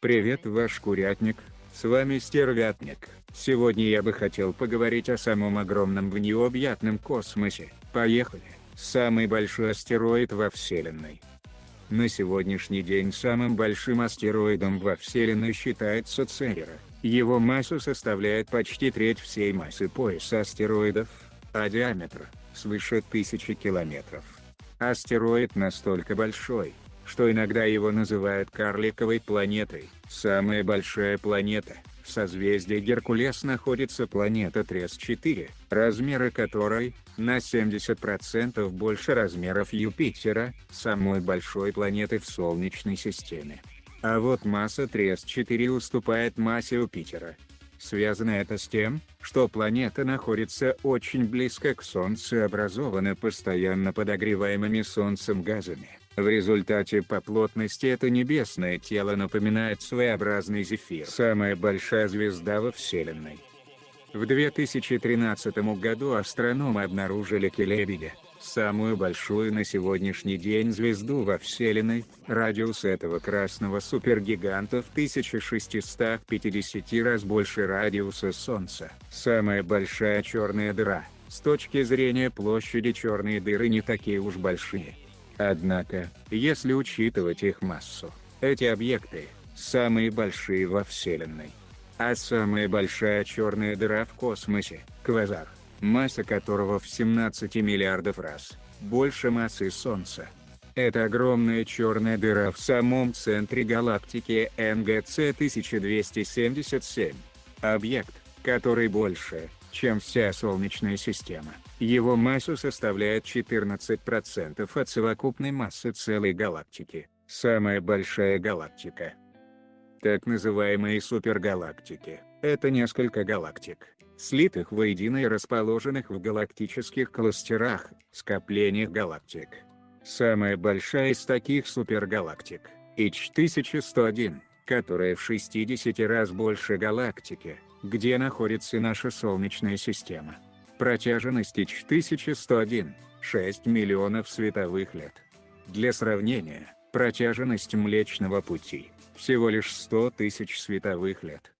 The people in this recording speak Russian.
Привет ваш курятник, с вами Стервятник. Сегодня я бы хотел поговорить о самом огромном в необъятном космосе. Поехали! Самый большой астероид во Вселенной. На сегодняшний день самым большим астероидом во Вселенной считается Церера. Его масса составляет почти треть всей массы пояса астероидов, а диаметр – свыше тысячи километров. Астероид настолько большой, что иногда его называют карликовой планетой. Самая большая планета, в созвездии Геркулес находится планета Трес-4, размеры которой, на 70% больше размеров Юпитера, самой большой планеты в Солнечной системе. А вот масса Трес-4 уступает массе Юпитера. Связано это с тем, что планета находится очень близко к Солнцу и образована постоянно подогреваемыми Солнцем газами. В результате по плотности это небесное тело напоминает своеобразный зефир. Самая большая звезда во Вселенной. В 2013 году астрономы обнаружили Келебедя, самую большую на сегодняшний день звезду во Вселенной, радиус этого красного супергиганта в 1650 раз больше радиуса Солнца. Самая большая черная дыра, с точки зрения площади черные дыры не такие уж большие. Однако, если учитывать их массу, эти объекты – самые большие во Вселенной. А самая большая черная дыра в космосе – квазар, масса которого в 17 миллиардов раз больше массы Солнца. Это огромная черная дыра в самом центре галактики НГЦ 1277. Объект, который больше, чем вся Солнечная система. Его масса составляет 14% от совокупной массы целой галактики. Самая большая галактика. Так называемые супергалактики – это несколько галактик, слитых воедино и расположенных в галактических кластерах, скоплениях галактик. Самая большая из таких супергалактик – H1101, которая в 60 раз больше галактики, где находится наша Солнечная система. Протяженность H1101 – 6 миллионов световых лет. Для сравнения, протяженность Млечного Пути – всего лишь 100 тысяч световых лет.